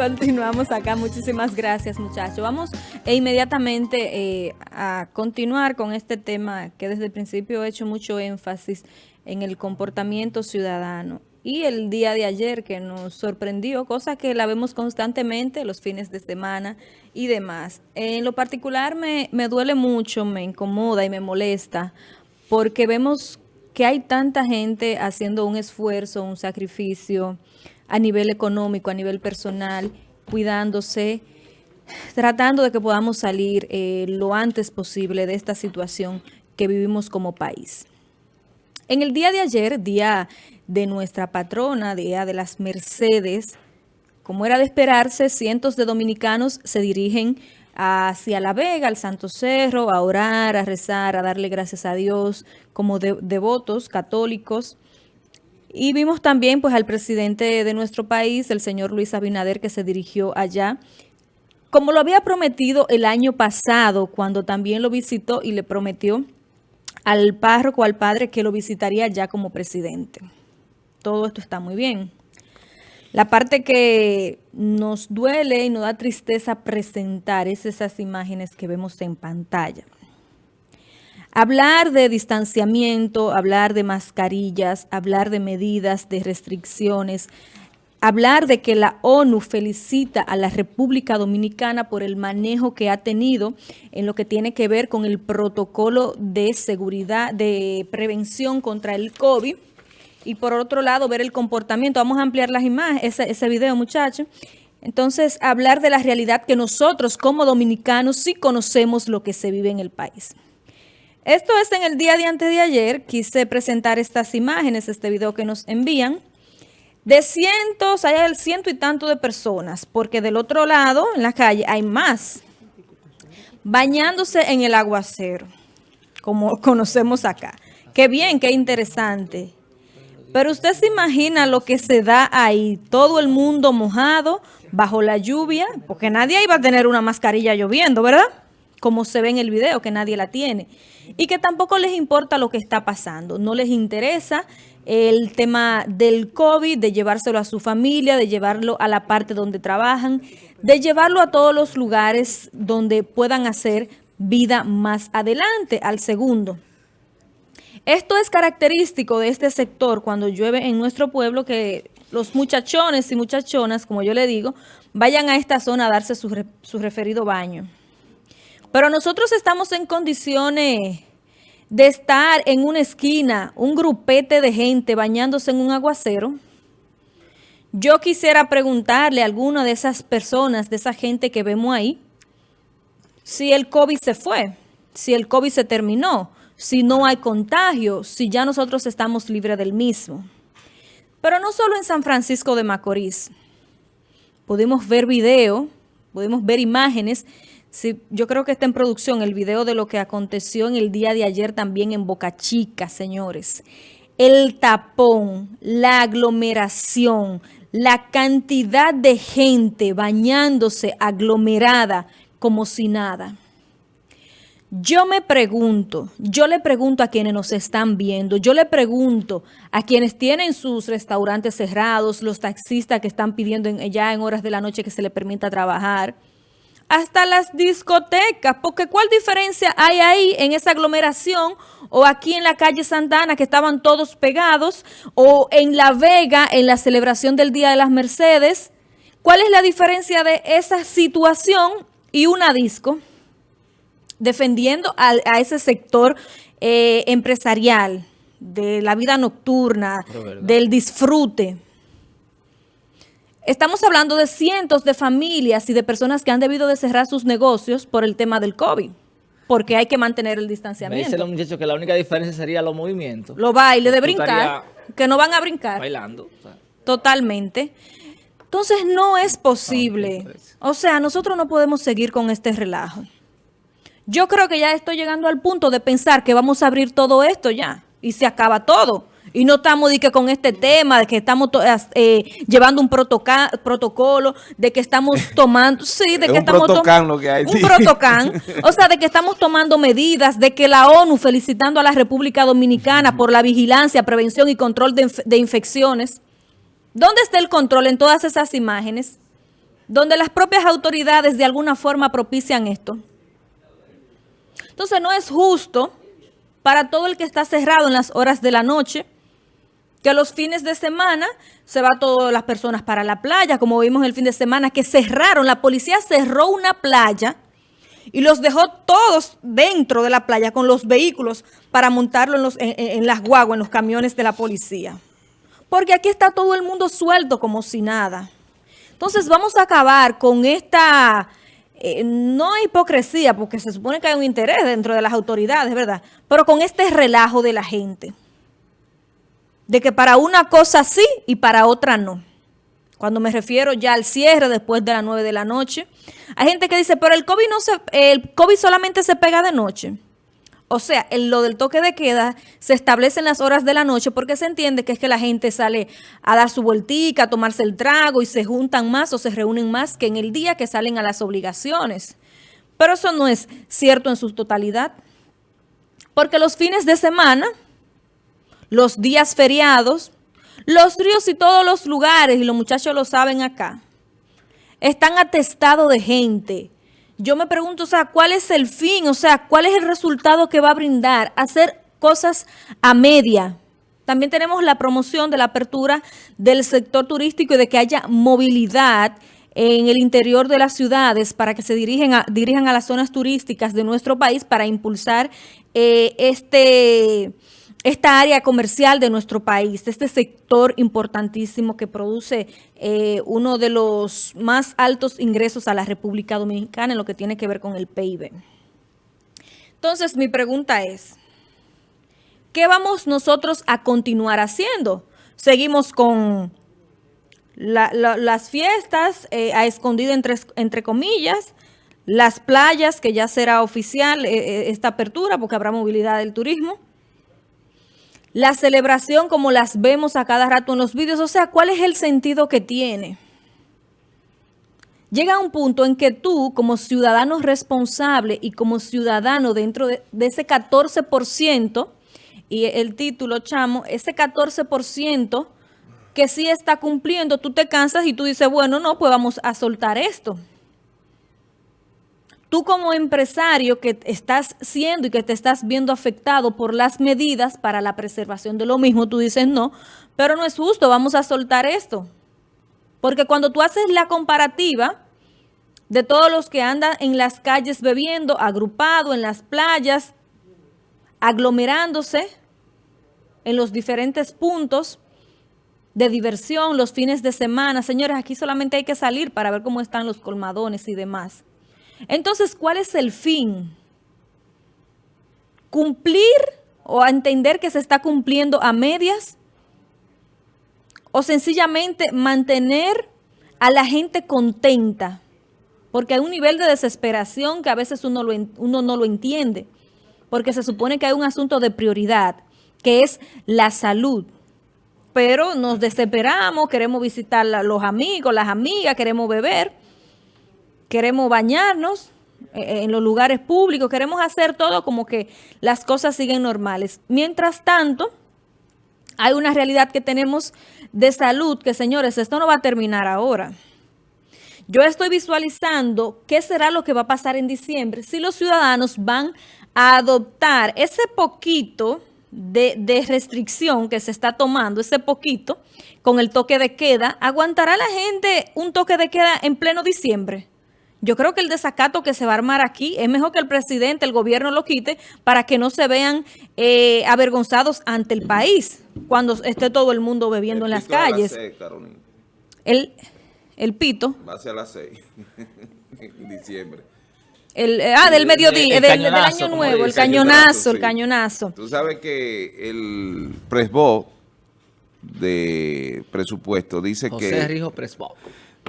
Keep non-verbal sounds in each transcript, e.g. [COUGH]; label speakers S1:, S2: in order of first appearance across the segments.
S1: Continuamos acá. Muchísimas gracias, muchachos. Vamos e inmediatamente eh, a continuar con este tema que desde el principio he hecho mucho énfasis en el comportamiento ciudadano. Y el día de ayer que nos sorprendió, cosa que la vemos constantemente los fines de semana y demás. En lo particular me, me duele mucho, me incomoda y me molesta porque vemos que hay tanta gente haciendo un esfuerzo, un sacrificio, a nivel económico, a nivel personal, cuidándose, tratando de que podamos salir eh, lo antes posible de esta situación que vivimos como país. En el día de ayer, día de nuestra patrona, día de las Mercedes, como era de esperarse, cientos de dominicanos se dirigen hacia La Vega, al Santo Cerro, a orar, a rezar, a darle gracias a Dios como devotos católicos, y vimos también pues al presidente de nuestro país, el señor Luis Abinader, que se dirigió allá. Como lo había prometido el año pasado, cuando también lo visitó y le prometió al párroco, al padre, que lo visitaría ya como presidente. Todo esto está muy bien. La parte que nos duele y nos da tristeza presentar es esas imágenes que vemos en pantalla. Hablar de distanciamiento, hablar de mascarillas, hablar de medidas, de restricciones, hablar de que la ONU felicita a la República Dominicana por el manejo que ha tenido en lo que tiene que ver con el protocolo de seguridad, de prevención contra el COVID. Y por otro lado, ver el comportamiento. Vamos a ampliar las imágenes, ese, video, muchachos. Entonces, hablar de la realidad que nosotros como dominicanos sí conocemos lo que se vive en el país. Esto es en el día de antes de ayer, quise presentar estas imágenes, este video que nos envían, de cientos, hay el ciento y tanto de personas, porque del otro lado, en la calle, hay más, bañándose en el aguacero, como [LAUGHS] conocemos acá. Qué bien, qué interesante. Pero usted se imagina lo que se da ahí, todo el mundo mojado, bajo la lluvia, porque nadie iba a tener una mascarilla lloviendo, ¿verdad? Como se ve en el video, que nadie la tiene y que tampoco les importa lo que está pasando. No les interesa el tema del COVID, de llevárselo a su familia, de llevarlo a la parte donde trabajan, de llevarlo a todos los lugares donde puedan hacer vida más adelante, al segundo. Esto es característico de este sector cuando llueve en nuestro pueblo, que los muchachones y muchachonas, como yo le digo, vayan a esta zona a darse su, su referido baño. Pero nosotros estamos en condiciones de estar en una esquina, un grupete de gente bañándose en un aguacero. Yo quisiera preguntarle a alguna de esas personas, de esa gente que vemos ahí, si el COVID se fue, si el COVID se terminó, si no hay contagio, si ya nosotros estamos libres del mismo. Pero no solo en San Francisco de Macorís. Pudimos ver video, pudimos ver imágenes Sí, yo creo que está en producción el video de lo que aconteció en el día de ayer también en Boca Chica, señores. El tapón, la aglomeración, la cantidad de gente bañándose aglomerada como si nada. Yo me pregunto, yo le pregunto a quienes nos están viendo, yo le pregunto a quienes tienen sus restaurantes cerrados, los taxistas que están pidiendo ya en horas de la noche que se les permita trabajar, hasta las discotecas, porque ¿cuál diferencia hay ahí en esa aglomeración o aquí en la calle Santana que estaban todos pegados o en La Vega en la celebración del Día de las Mercedes? ¿Cuál es la diferencia de esa situación y una disco defendiendo a, ese sector eh, empresarial de la vida nocturna, del disfrute? Estamos hablando de cientos de familias y de personas que han debido de cerrar sus negocios por el tema del COVID, porque hay que mantener el distanciamiento.
S2: Me dicen los muchachos que la única diferencia sería los movimientos.
S1: Los bailes de brincar, que no van a brincar.
S2: Bailando.
S1: Totalmente. Entonces no es posible. O sea, nosotros no podemos seguir con este relajo. Yo creo que ya estoy llegando al punto de pensar que vamos a abrir todo esto ya y se acaba todo. Y no estamos de que con este tema, de que estamos eh, llevando un protocolo, de que estamos [LAUGHS] tomando, sí, de que estamos tomando un protocán, [LAUGHS] o sea, de que estamos tomando medidas, de que la ONU felicitando a la República Dominicana por la vigilancia, prevención y control de, de infecciones. ¿Dónde está el control en todas esas imágenes? donde las propias autoridades de alguna forma propician esto. Entonces no es justo para todo el que está cerrado en las horas de la noche, que los fines de semana se va todas las personas para la playa, como vimos el fin de semana, que cerraron, la policía cerró una playa y los dejó todos dentro de la playa con los vehículos para montarlo en, los, en, las guaguas, en los camiones de la policía. Porque aquí está todo el mundo suelto como si nada. Entonces vamos a acabar con esta, eh, no hipocresía, porque se supone que hay un interés dentro de las autoridades, ¿verdad? Pero con este relajo de la gente. De que para una cosa sí y para otra no. Cuando me refiero ya al cierre después de las 9 de la noche. Hay gente que dice, pero el COVID, no se, el COVID solamente se pega de noche. O sea, lo del toque de queda se establece en las horas de la noche porque se entiende que es que la gente sale a dar su vueltica, a tomarse el trago y se juntan más o se reúnen más que en el día que salen a las obligaciones. Pero eso no es cierto en su totalidad. Porque los fines de semana, los días feriados, los ríos y todos los lugares, y los muchachos lo saben acá, están atestados de gente. Yo me pregunto, o sea, ¿cuál es el fin? O sea, ¿cuál es el resultado que va a brindar? Hacer cosas a media. También tenemos la promoción de la apertura del sector turístico y de que haya movilidad en el interior de las ciudades para que se dirijan a las zonas turísticas de nuestro país para impulsar eh, este esta área comercial de nuestro país, este sector importantísimo que produce eh, uno de los más altos ingresos a la República Dominicana en lo que tiene que ver con el PIB. Entonces, mi pregunta es, ¿qué vamos nosotros a continuar haciendo? Seguimos con las fiestas eh, a escondida entre, entre comillas, las playas, que ya será oficial eh, esta apertura porque habrá movilidad del turismo, la celebración como las vemos a cada rato en los vídeos, o sea, ¿cuál es el sentido que tiene? Llega un punto en que tú, como ciudadano responsable y como ciudadano dentro de, ese 14%, y el título, chamo, ese 14% que sí está cumpliendo, tú te cansas y tú dices, bueno, no, pues vamos a soltar esto tú como empresario que estás siendo y que te estás viendo afectado por las medidas para la preservación de lo mismo, tú dices no, pero no es justo, vamos a soltar esto. Porque cuando tú haces la comparativa de todos los que andan en las calles bebiendo, agrupado en las playas, aglomerándose en los diferentes puntos de diversión, los fines de semana. Señores, aquí solamente hay que salir para ver cómo están los colmadones y demás. Entonces, ¿cuál es el fin? ¿Cumplir o entender que se está cumpliendo a medias? ¿O sencillamente mantener a la gente contenta? Porque hay un nivel de desesperación que a veces uno, no lo entiende. Porque se supone que hay un asunto de prioridad, que es la salud pero nos desesperamos, queremos visitar a los amigos, las amigas, queremos beber queremos bañarnos eh, eh, en los lugares públicos, queremos hacer todo como que las cosas siguen normales. Mientras tanto, hay una realidad que tenemos de salud que, señores, esto no va a terminar ahora. Yo estoy visualizando qué será lo que va a pasar en diciembre si los ciudadanos van a adoptar ese poquito de, de, restricción que se está tomando, ese poquito, con el toque de queda, ¿aguantará la gente un toque de queda en pleno diciembre? Yo creo que el desacato que se va a armar aquí es mejor que el presidente, el gobierno lo quite para que no se vean eh, avergonzados ante el país cuando esté todo el mundo bebiendo en las calles. el, el pito.
S3: Va a ser a las 6 [LAUGHS] en diciembre.
S1: El, ah, del mediodía, del, año nuevo, el cañonazo, el cañonazo.
S3: Tú sabes que el Presbo de presupuesto dice que...
S2: José Rijo Presbo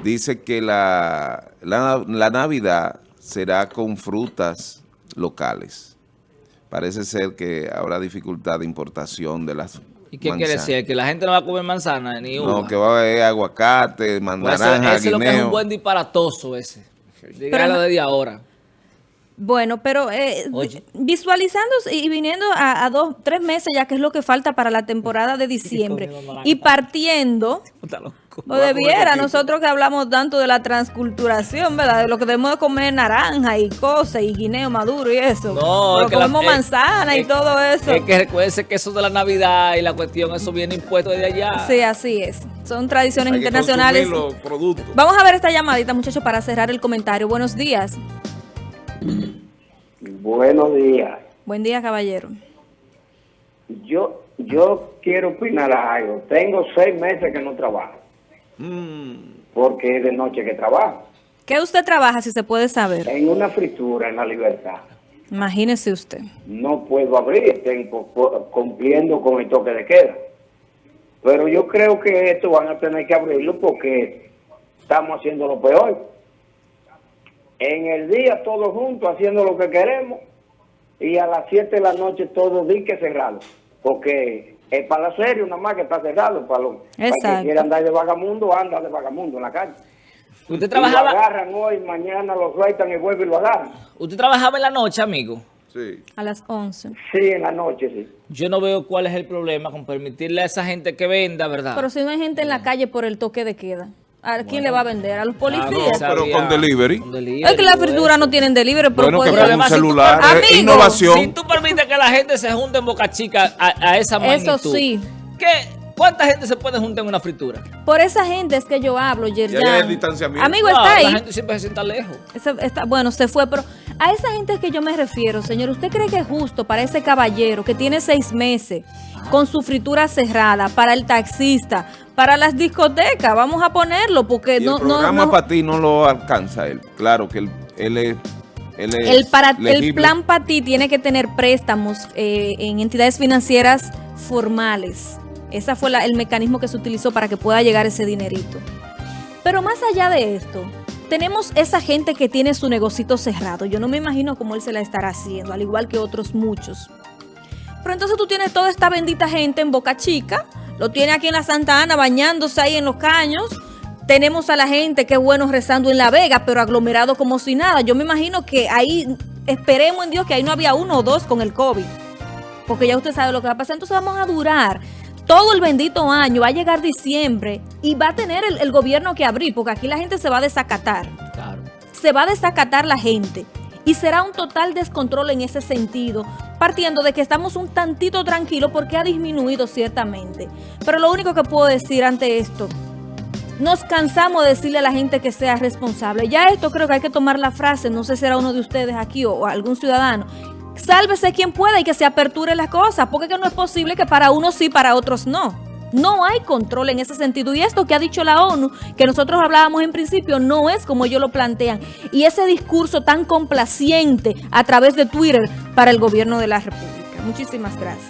S3: dice que la, la, Navidad será con frutas locales. Parece ser que habrá dificultad de importación de las
S2: ¿Y qué quiere decir? ¿Que la gente no va a comer manzana ni uva?
S3: No, que va a haber aguacate, mandaranja,
S2: pues Ese es lo que es un buen disparatoso ese. Dígalo desde ahora.
S1: Bueno, pero eh, visualizando y viniendo a, a dos, tres meses ya que es lo que falta para la temporada de [LAUGHS] diciembre y partiendo. O debiera nosotros que hablamos tanto de la transculturación, ¿verdad? De lo que debemos de comer naranja y cosas y guineo maduro y eso.
S2: No,
S1: Pero
S2: es que la-
S1: comemos
S2: es-
S1: manzana y todo eso.
S2: Es que recuerde que eso de la Navidad y la cuestión, eso viene impuesto de allá.
S1: Sí, así es. Son tradiciones
S3: Hay
S1: internacionales.
S3: los productos.
S1: Vamos a ver esta llamadita, muchachos, para cerrar el comentario. Buenos días.
S4: Buenos días.
S1: Buen día, caballero.
S4: Yo yo quiero opinar algo. Tengo seis meses que no trabajo,
S3: Mm,
S4: porque es de noche que trabajo.
S1: ¿Qué usted trabaja, si se puede saber?
S4: En una fritura en la libertad.
S1: Imagínese usted.
S4: No puedo abrir, tengo cu- cumpliendo con el toque de queda. Pero yo creo que esto van a tener que abrirlo porque estamos haciendo lo peor. En el día todos juntos haciendo lo que queremos y a las 7 de la noche todos diques cerrados. Porque es para la serie nada más que está cerrado. Para, los, para el
S1: Exacto.
S4: que quiera andar de vagamundo, anda de vagamundo en la calle.
S2: Usted
S4: Y lo
S2: trabajaba,
S4: agarran hoy, mañana lo sueltan y vuelven y lo agarran.
S2: usted trabajaba en la noche, amigo.
S3: sí.
S1: A las 11.
S4: Sí, en la noche, sí.
S2: Yo no veo cuál es el problema con permitirle a esa gente que venda, ¿verdad?
S1: Pero si no hay gente en la calle por el toque de queda, ¿a quién le va a vender? ¿A los
S2: Ah,
S1: policías?
S3: no, pero con delivery.
S2: con delivery,
S1: es que la
S2: todo
S1: fritura
S2: eso.
S1: no tienen delivery, pero
S3: Bueno, que
S1: pueden-
S3: con
S2: si tú-
S3: celular, es
S1: Amigo,
S3: innovación.
S2: Si tú permites que la gente se junte en Boca Chica a, a esa magnitud.
S1: Eso sí.
S2: ¿qué? ¿Cuánta gente se puede juntar en una fritura?
S1: Por esa gente es que yo hablo, Yerjan.
S3: hay el distanciamiento.
S1: Amigo,
S2: No,
S1: está ahí.
S2: La gente siempre se sienta lejos.
S1: Ese- está- bueno, se fue, pero a esa gente que yo me refiero, señor. ¿Usted cree que es justo para ese caballero que tiene seis meses con su fritura cerrada, para el taxista, para las discotecas? Vamos a ponerlo porque
S3: Y
S1: no...
S3: el programa
S1: no-
S3: para ti no lo alcanza él. Claro que él, él es, él es
S1: el, para, el plan para ti tiene que tener préstamos eh, en entidades financieras formales. Ese fue la- el mecanismo que se utilizó para que pueda llegar ese dinerito. Pero más allá de esto, tenemos esa gente que tiene su negocito cerrado. Yo no me imagino cómo él se la estará haciendo, al igual que otros muchos. Pero entonces tú tienes toda esta bendita gente en Boca Chica, lo tiene aquí en la Santa Ana bañándose ahí en los caños. Tenemos a la gente, que bueno, rezando en La Vega, pero aglomerado como si nada. Yo me imagino que ahí, esperemos en Dios que ahí no había uno o dos con el COVID. Porque ya usted sabe lo que va a pasar. Entonces vamos a durar todo el bendito año. Va a llegar diciembre y va a tener el, el gobierno que abrir, porque aquí la gente se va a desacatar
S2: Claro.
S1: se va a desacatar la gente. Y será un total descontrol en ese sentido, partiendo de que estamos un tantito tranquilos porque ha disminuido ciertamente. Pero lo único que puedo decir ante esto, nos cansamos de decirle a la gente que sea responsable. Ya esto creo que hay que tomar la frase, no sé si será uno de ustedes aquí o, o algún ciudadano. Sálvese quien pueda y que se aperture las cosas, porque que no es posible que para unos sí, para otros no. No hay control en ese sentido. Y esto que ha dicho la ONU, que nosotros hablábamos en principio, no es como ellos lo plantean. Y ese discurso tan complaciente a través de Twitter para el gobierno de la República. Muchísimas gracias.